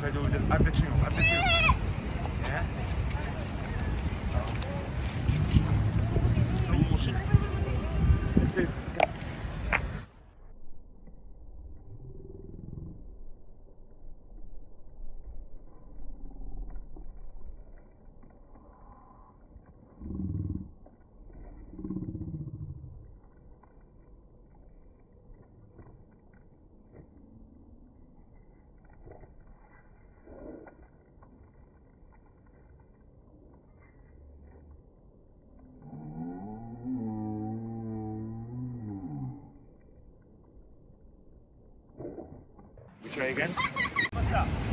try I do this? I have the tune. I'm the you. Try again.